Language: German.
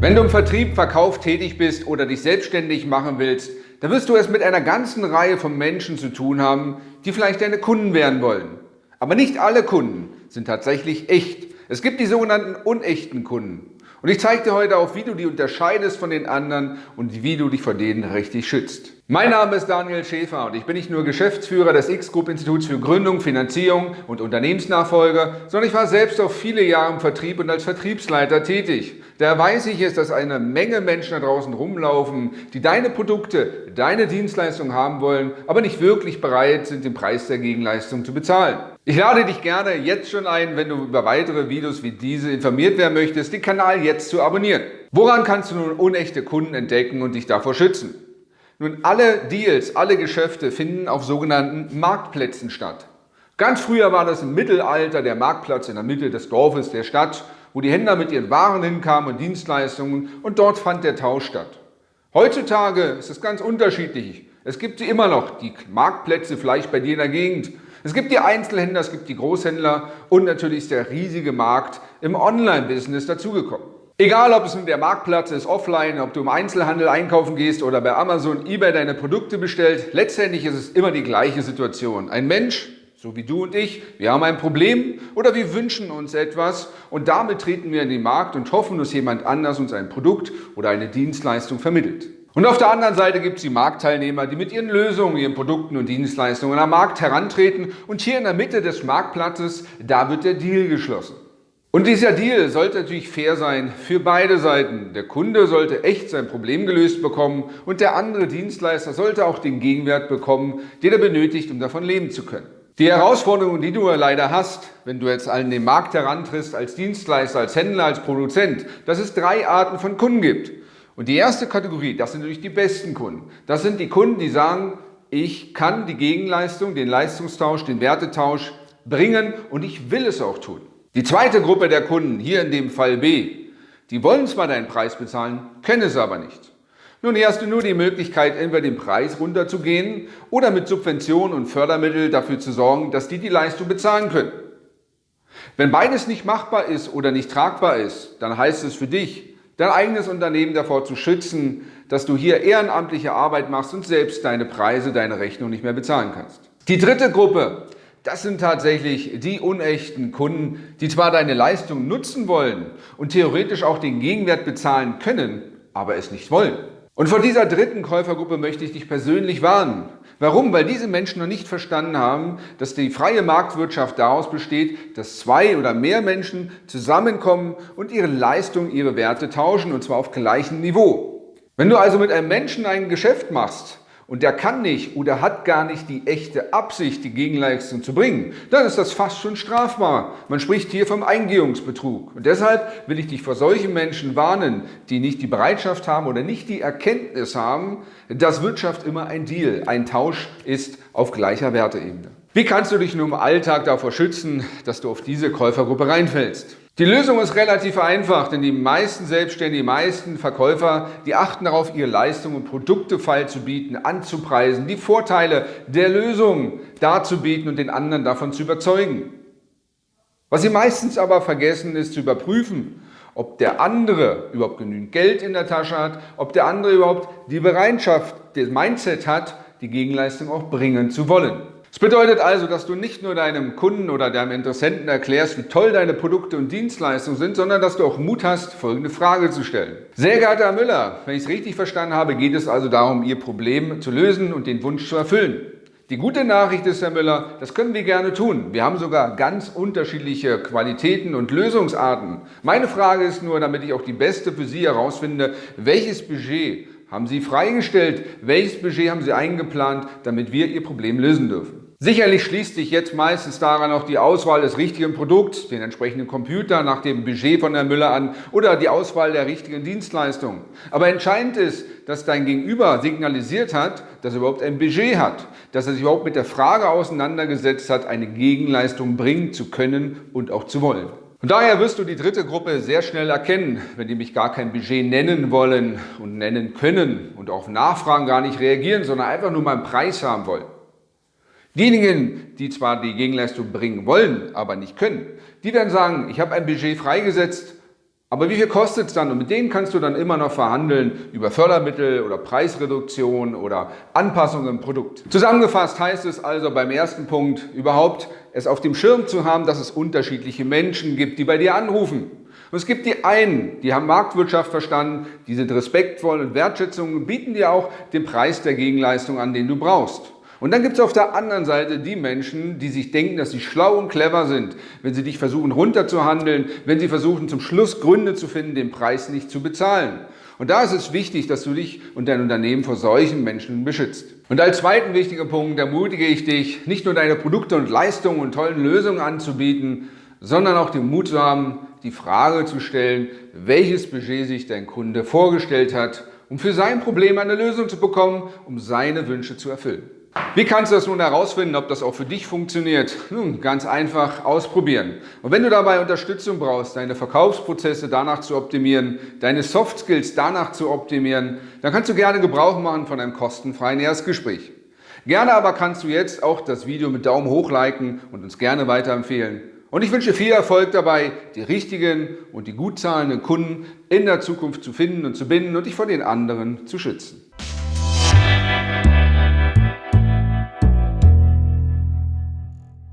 Wenn du im Vertrieb, Verkauf tätig bist oder dich selbstständig machen willst, dann wirst du es mit einer ganzen Reihe von Menschen zu tun haben, die vielleicht deine Kunden werden wollen. Aber nicht alle Kunden sind tatsächlich echt. Es gibt die sogenannten unechten Kunden. Und ich zeige dir heute auch, wie du die unterscheidest von den anderen und wie du dich vor denen richtig schützt. Mein Name ist Daniel Schäfer und ich bin nicht nur Geschäftsführer des X-Group-Instituts für Gründung, Finanzierung und Unternehmensnachfolge, sondern ich war selbst auch viele Jahre im Vertrieb und als Vertriebsleiter tätig. Daher weiß ich es, dass eine Menge Menschen da draußen rumlaufen, die deine Produkte, deine Dienstleistung haben wollen, aber nicht wirklich bereit sind, den Preis der Gegenleistung zu bezahlen. Ich lade dich gerne jetzt schon ein, wenn du über weitere Videos wie diese informiert werden möchtest, den Kanal jetzt zu abonnieren. Woran kannst du nun unechte Kunden entdecken und dich davor schützen? Nun, alle Deals, alle Geschäfte finden auf sogenannten Marktplätzen statt. Ganz früher war das im Mittelalter der Marktplatz in der Mitte des Dorfes, der Stadt wo die Händler mit ihren Waren hinkamen und Dienstleistungen und dort fand der Tausch statt. Heutzutage ist es ganz unterschiedlich. Es gibt sie immer noch, die Marktplätze vielleicht bei dir in der Gegend. Es gibt die Einzelhändler, es gibt die Großhändler und natürlich ist der riesige Markt im Online-Business dazugekommen. Egal, ob es nun der Marktplatz ist, offline, ob du im Einzelhandel einkaufen gehst oder bei Amazon, eBay deine Produkte bestellt, letztendlich ist es immer die gleiche Situation. Ein Mensch so wie du und ich, wir haben ein Problem oder wir wünschen uns etwas und damit treten wir in den Markt und hoffen, dass jemand anders uns ein Produkt oder eine Dienstleistung vermittelt. Und auf der anderen Seite gibt es die Marktteilnehmer, die mit ihren Lösungen, ihren Produkten und Dienstleistungen am Markt herantreten und hier in der Mitte des Marktplatzes, da wird der Deal geschlossen. Und dieser Deal sollte natürlich fair sein für beide Seiten. Der Kunde sollte echt sein Problem gelöst bekommen und der andere Dienstleister sollte auch den Gegenwert bekommen, den er benötigt, um davon leben zu können. Die Herausforderung, die du leider hast, wenn du jetzt an den Markt herantrittst, als Dienstleister, als Händler, als Produzent, dass es drei Arten von Kunden gibt. Und die erste Kategorie, das sind natürlich die besten Kunden. Das sind die Kunden, die sagen, ich kann die Gegenleistung, den Leistungstausch, den Wertetausch bringen und ich will es auch tun. Die zweite Gruppe der Kunden, hier in dem Fall B, die wollen zwar deinen Preis bezahlen, können es aber nicht. Nun, hier hast du nur die Möglichkeit, entweder den Preis runterzugehen oder mit Subventionen und Fördermitteln dafür zu sorgen, dass die die Leistung bezahlen können. Wenn beides nicht machbar ist oder nicht tragbar ist, dann heißt es für dich, dein eigenes Unternehmen davor zu schützen, dass du hier ehrenamtliche Arbeit machst und selbst deine Preise, deine Rechnung nicht mehr bezahlen kannst. Die dritte Gruppe, das sind tatsächlich die unechten Kunden, die zwar deine Leistung nutzen wollen und theoretisch auch den Gegenwert bezahlen können, aber es nicht wollen. Und vor dieser dritten Käufergruppe möchte ich dich persönlich warnen. Warum? Weil diese Menschen noch nicht verstanden haben, dass die freie Marktwirtschaft daraus besteht, dass zwei oder mehr Menschen zusammenkommen und ihre Leistung, ihre Werte tauschen und zwar auf gleichem Niveau. Wenn du also mit einem Menschen ein Geschäft machst, und der kann nicht oder hat gar nicht die echte Absicht, die Gegenleistung zu bringen, dann ist das fast schon strafbar. Man spricht hier vom Eingehungsbetrug. Und deshalb will ich dich vor solchen Menschen warnen, die nicht die Bereitschaft haben oder nicht die Erkenntnis haben, dass Wirtschaft immer ein Deal, ein Tausch ist auf gleicher Werteebene. Wie kannst du dich nun im Alltag davor schützen, dass du auf diese Käufergruppe reinfällst? Die Lösung ist relativ einfach, denn die meisten Selbstständigen, die meisten Verkäufer, die achten darauf, ihre Leistungen und Produkte feilzubieten, anzupreisen, die Vorteile der Lösung darzubieten und den anderen davon zu überzeugen. Was sie meistens aber vergessen, ist zu überprüfen, ob der andere überhaupt genügend Geld in der Tasche hat, ob der andere überhaupt die Bereitschaft, das Mindset hat, die Gegenleistung auch bringen zu wollen. Das bedeutet also, dass du nicht nur deinem Kunden oder deinem Interessenten erklärst, wie toll deine Produkte und Dienstleistungen sind, sondern dass du auch Mut hast, folgende Frage zu stellen. Sehr geehrter Herr Müller, wenn ich es richtig verstanden habe, geht es also darum, Ihr Problem zu lösen und den Wunsch zu erfüllen. Die gute Nachricht ist, Herr Müller, das können wir gerne tun. Wir haben sogar ganz unterschiedliche Qualitäten und Lösungsarten. Meine Frage ist nur, damit ich auch die beste für Sie herausfinde, welches Budget haben Sie freigestellt? Welches Budget haben Sie eingeplant, damit wir Ihr Problem lösen dürfen? Sicherlich schließt sich jetzt meistens daran auch die Auswahl des richtigen Produkts, den entsprechenden Computer nach dem Budget von Herrn Müller an oder die Auswahl der richtigen Dienstleistung. Aber entscheidend ist, dass dein Gegenüber signalisiert hat, dass er überhaupt ein Budget hat, dass er sich überhaupt mit der Frage auseinandergesetzt hat, eine Gegenleistung bringen zu können und auch zu wollen. Und daher wirst du die dritte Gruppe sehr schnell erkennen, wenn die mich gar kein Budget nennen wollen und nennen können und auf Nachfragen gar nicht reagieren, sondern einfach nur mal einen Preis haben wollen. Diejenigen, die zwar die Gegenleistung bringen wollen, aber nicht können, die werden sagen, ich habe ein Budget freigesetzt, Aber wie viel kostet es dann? Und mit denen kannst du dann immer noch verhandeln über Fördermittel oder Preisreduktion oder Anpassungen im Produkt. Zusammengefasst heißt es also beim ersten Punkt überhaupt, es auf dem Schirm zu haben, dass es unterschiedliche Menschen gibt, die bei dir anrufen. Und es gibt die einen, die haben Marktwirtschaft verstanden, die sind respektvoll und Wertschätzung und bieten dir auch den Preis der Gegenleistung an, den du brauchst. Und dann gibt es auf der anderen Seite die Menschen, die sich denken, dass sie schlau und clever sind, wenn sie dich versuchen runterzuhandeln, wenn sie versuchen zum Schluss Gründe zu finden, den Preis nicht zu bezahlen. Und da ist es wichtig, dass du dich und dein Unternehmen vor solchen Menschen beschützt. Und als zweiten wichtigen Punkt ermutige ich dich, nicht nur deine Produkte und Leistungen und tollen Lösungen anzubieten, sondern auch den Mut zu haben, die Frage zu stellen, welches Budget sich dein Kunde vorgestellt hat, um für sein Problem eine Lösung zu bekommen, um seine Wünsche zu erfüllen. Wie kannst du das nun herausfinden, ob das auch für dich funktioniert? Nun, ganz einfach ausprobieren. Und wenn du dabei Unterstützung brauchst, deine Verkaufsprozesse danach zu optimieren, deine Soft Skills danach zu optimieren, dann kannst du gerne Gebrauch machen von einem kostenfreien Erstgespräch. Gerne aber kannst du jetzt auch das Video mit Daumen hoch liken und uns gerne weiterempfehlen. Und ich wünsche viel Erfolg dabei, die richtigen und die gut zahlenden Kunden in der Zukunft zu finden und zu binden und dich vor den anderen zu schützen.